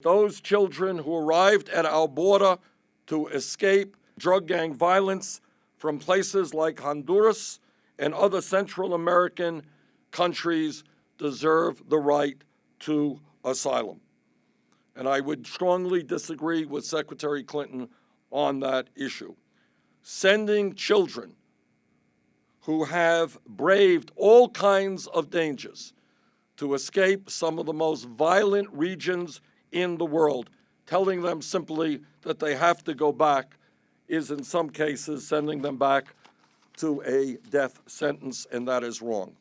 Those children who arrived at our border to escape drug gang violence from places like Honduras and other Central American countries deserve the right to asylum. And I would strongly disagree with Secretary Clinton on that issue. Sending children who have braved all kinds of dangers to escape some of the most violent regions in the world. Telling them simply that they have to go back is in some cases sending them back to a death sentence, and that is wrong.